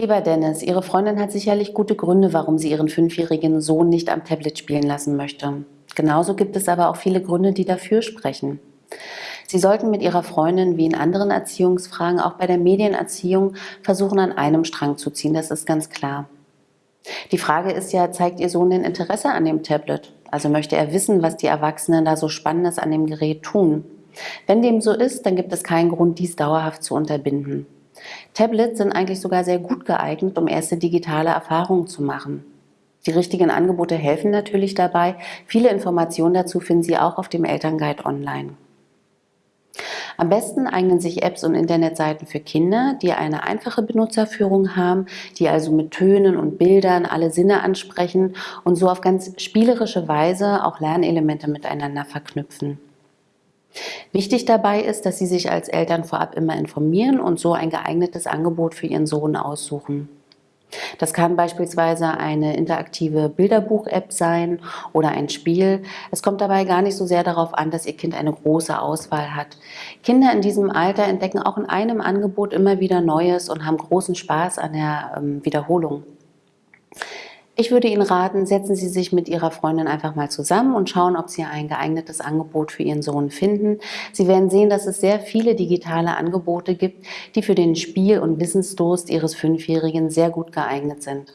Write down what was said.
Lieber Dennis, Ihre Freundin hat sicherlich gute Gründe, warum sie ihren fünfjährigen Sohn nicht am Tablet spielen lassen möchte. Genauso gibt es aber auch viele Gründe, die dafür sprechen. Sie sollten mit Ihrer Freundin wie in anderen Erziehungsfragen auch bei der Medienerziehung versuchen, an einem Strang zu ziehen, das ist ganz klar. Die Frage ist ja, zeigt Ihr Sohn denn Interesse an dem Tablet? Also möchte er wissen, was die Erwachsenen da so Spannendes an dem Gerät tun? Wenn dem so ist, dann gibt es keinen Grund, dies dauerhaft zu unterbinden. Tablets sind eigentlich sogar sehr gut geeignet, um erste digitale Erfahrungen zu machen. Die richtigen Angebote helfen natürlich dabei. Viele Informationen dazu finden Sie auch auf dem Elternguide online. Am besten eignen sich Apps und Internetseiten für Kinder, die eine einfache Benutzerführung haben, die also mit Tönen und Bildern alle Sinne ansprechen und so auf ganz spielerische Weise auch Lernelemente miteinander verknüpfen. Wichtig dabei ist, dass Sie sich als Eltern vorab immer informieren und so ein geeignetes Angebot für Ihren Sohn aussuchen. Das kann beispielsweise eine interaktive Bilderbuch-App sein oder ein Spiel. Es kommt dabei gar nicht so sehr darauf an, dass Ihr Kind eine große Auswahl hat. Kinder in diesem Alter entdecken auch in einem Angebot immer wieder Neues und haben großen Spaß an der ähm, Wiederholung. Ich würde Ihnen raten, setzen Sie sich mit Ihrer Freundin einfach mal zusammen und schauen, ob Sie ein geeignetes Angebot für Ihren Sohn finden. Sie werden sehen, dass es sehr viele digitale Angebote gibt, die für den Spiel- und Wissensdurst Ihres Fünfjährigen sehr gut geeignet sind.